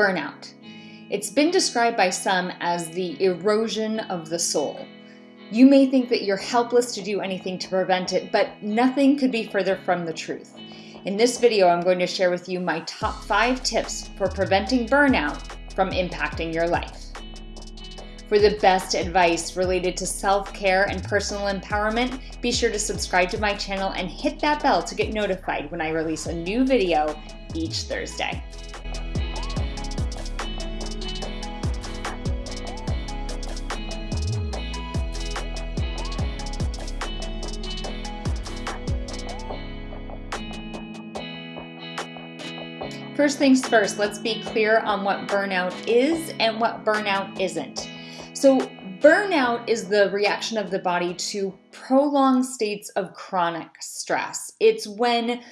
Burnout. It's been described by some as the erosion of the soul. You may think that you're helpless to do anything to prevent it, but nothing could be further from the truth. In this video, I'm going to share with you my top five tips for preventing burnout from impacting your life. For the best advice related to self-care and personal empowerment, be sure to subscribe to my channel and hit that bell to get notified when I release a new video each Thursday. First things first, let's be clear on what burnout is and what burnout isn't. So burnout is the reaction of the body to prolonged states of chronic stress. It's when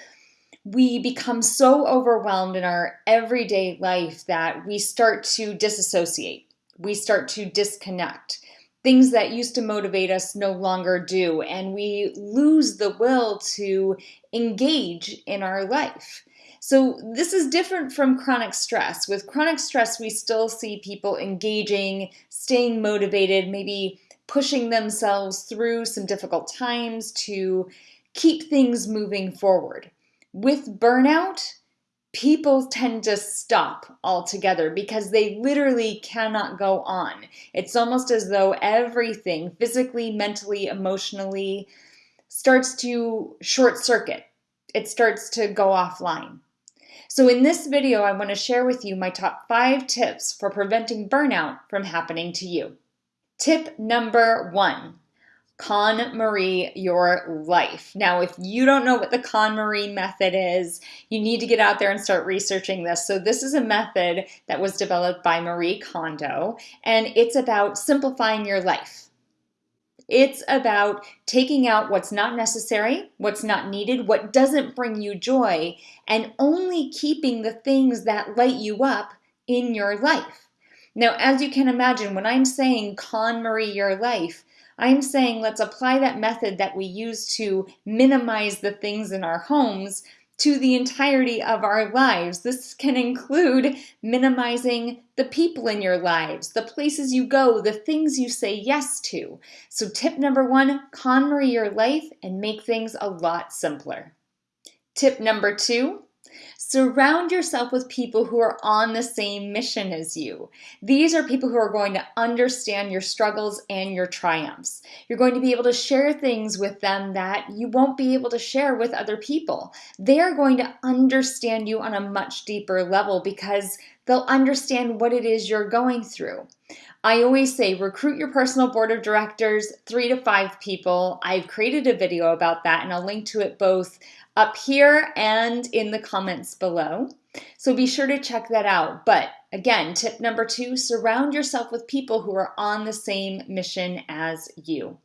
we become so overwhelmed in our everyday life that we start to disassociate. We start to disconnect. Things that used to motivate us no longer do, and we lose the will to engage in our life. So this is different from chronic stress. With chronic stress, we still see people engaging, staying motivated, maybe pushing themselves through some difficult times to keep things moving forward. With burnout, people tend to stop altogether because they literally cannot go on. It's almost as though everything, physically, mentally, emotionally, starts to short circuit. It starts to go offline. So in this video, I wanna share with you my top five tips for preventing burnout from happening to you. Tip number one, KonMari your life. Now, if you don't know what the KonMari method is, you need to get out there and start researching this. So this is a method that was developed by Marie Kondo, and it's about simplifying your life. It's about taking out what's not necessary, what's not needed, what doesn't bring you joy, and only keeping the things that light you up in your life. Now, as you can imagine, when I'm saying KonMari your life, I'm saying let's apply that method that we use to minimize the things in our homes to the entirety of our lives. This can include minimizing the people in your lives, the places you go, the things you say yes to. So tip number one, KonMari your life and make things a lot simpler. Tip number two, Surround yourself with people who are on the same mission as you. These are people who are going to understand your struggles and your triumphs. You're going to be able to share things with them that you won't be able to share with other people. They're going to understand you on a much deeper level because they'll understand what it is you're going through. I always say recruit your personal board of directors, three to five people. I've created a video about that and I'll link to it both up here and in the comments below. So be sure to check that out. But again, tip number two, surround yourself with people who are on the same mission as you.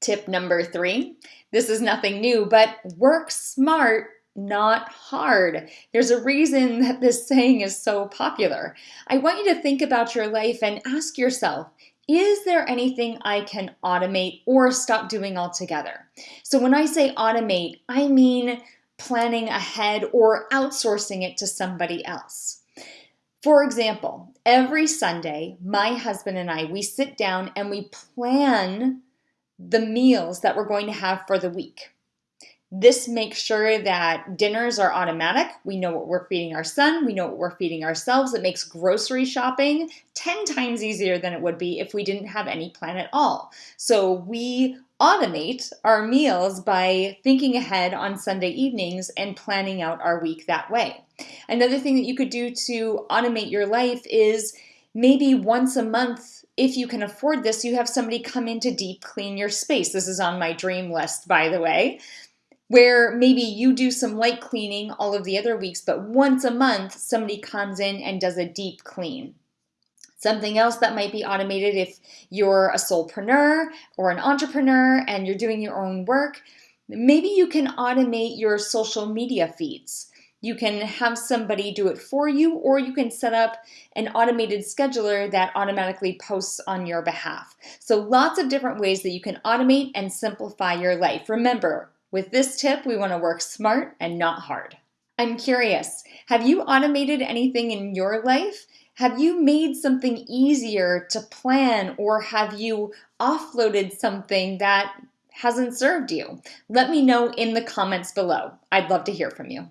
Tip number three, this is nothing new, but work smart not hard. There's a reason that this saying is so popular. I want you to think about your life and ask yourself, is there anything I can automate or stop doing altogether? So when I say automate, I mean planning ahead or outsourcing it to somebody else. For example, every Sunday, my husband and I, we sit down and we plan the meals that we're going to have for the week. This makes sure that dinners are automatic. We know what we're feeding our son. We know what we're feeding ourselves. It makes grocery shopping 10 times easier than it would be if we didn't have any plan at all. So we automate our meals by thinking ahead on Sunday evenings and planning out our week that way. Another thing that you could do to automate your life is maybe once a month if you can afford this, you have somebody come in to deep clean your space. This is on my dream list, by the way where maybe you do some light cleaning all of the other weeks, but once a month, somebody comes in and does a deep clean. Something else that might be automated if you're a solopreneur or an entrepreneur and you're doing your own work, maybe you can automate your social media feeds. You can have somebody do it for you, or you can set up an automated scheduler that automatically posts on your behalf. So lots of different ways that you can automate and simplify your life. Remember, with this tip, we want to work smart and not hard. I'm curious, have you automated anything in your life? Have you made something easier to plan or have you offloaded something that hasn't served you? Let me know in the comments below. I'd love to hear from you.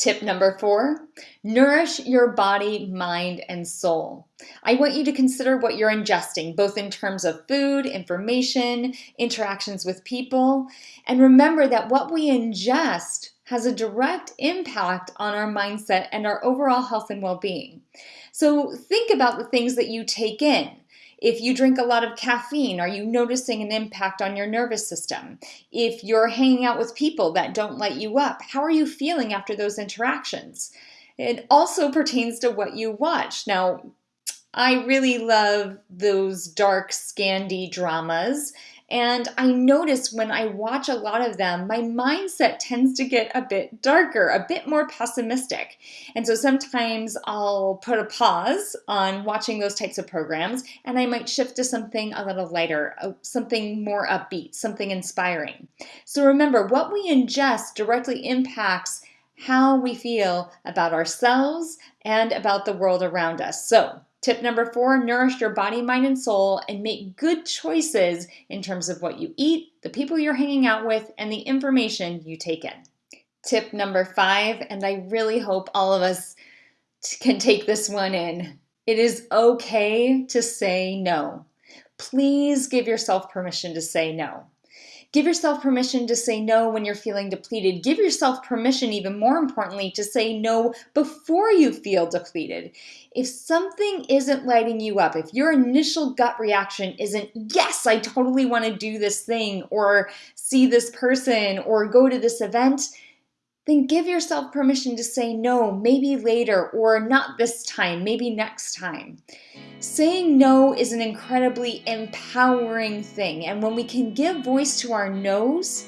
Tip number four, nourish your body, mind, and soul. I want you to consider what you're ingesting, both in terms of food, information, interactions with people, and remember that what we ingest has a direct impact on our mindset and our overall health and well-being. So think about the things that you take in. If you drink a lot of caffeine, are you noticing an impact on your nervous system? If you're hanging out with people that don't light you up, how are you feeling after those interactions? It also pertains to what you watch. Now, I really love those dark, Scandi dramas and I notice when I watch a lot of them, my mindset tends to get a bit darker, a bit more pessimistic. And so sometimes I'll put a pause on watching those types of programs and I might shift to something a little lighter, something more upbeat, something inspiring. So remember, what we ingest directly impacts how we feel about ourselves and about the world around us. So Tip number four, nourish your body, mind, and soul and make good choices in terms of what you eat, the people you're hanging out with, and the information you take in. Tip number five, and I really hope all of us can take this one in. It is okay to say no. Please give yourself permission to say no. Give yourself permission to say no when you're feeling depleted. Give yourself permission, even more importantly, to say no before you feel depleted. If something isn't lighting you up, if your initial gut reaction isn't, yes, I totally want to do this thing or see this person or go to this event, then give yourself permission to say no, maybe later, or not this time, maybe next time. Saying no is an incredibly empowering thing, and when we can give voice to our no's,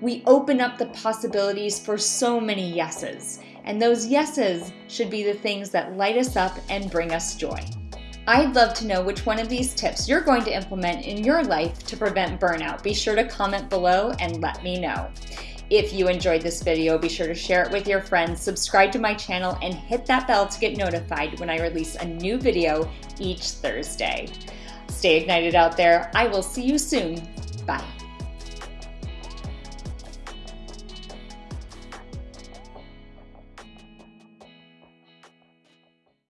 we open up the possibilities for so many yeses. And those yeses should be the things that light us up and bring us joy. I'd love to know which one of these tips you're going to implement in your life to prevent burnout. Be sure to comment below and let me know. If you enjoyed this video, be sure to share it with your friends, subscribe to my channel, and hit that bell to get notified when I release a new video each Thursday. Stay ignited out there. I will see you soon. Bye.